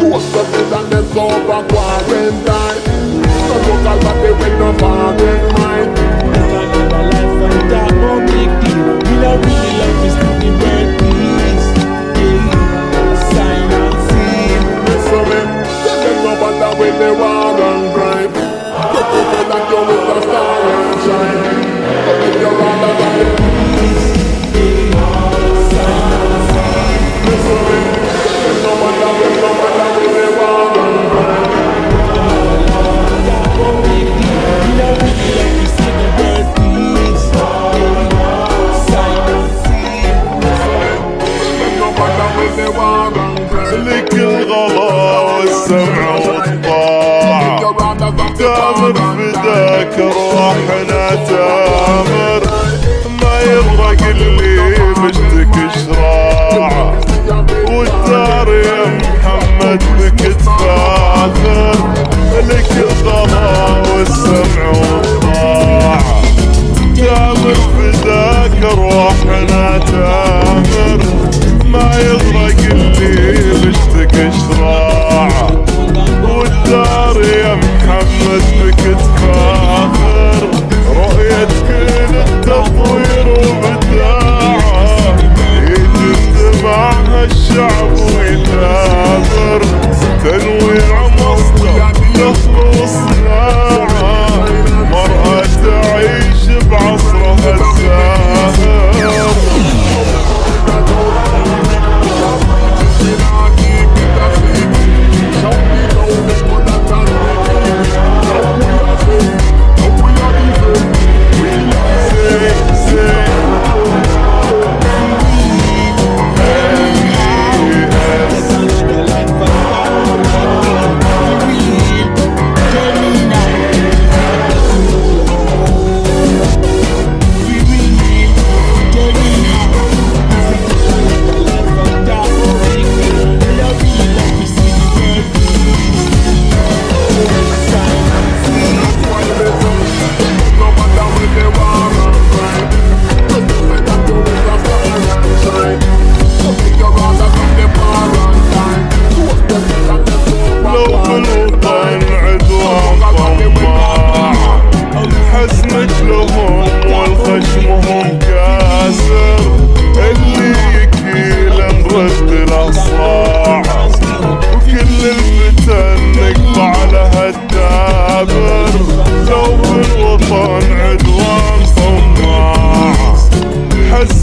Post up it and it's over quarantine So look at what they win mind Another life We not love this to the world Sign and seal they never know والسمع والطاعة تامر فداك روحنا تامر ما يغرق اللي بشتك شراع. والدار يا محمد بك تفاخر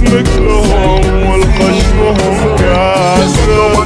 مثلهم والخشمهم كاسر.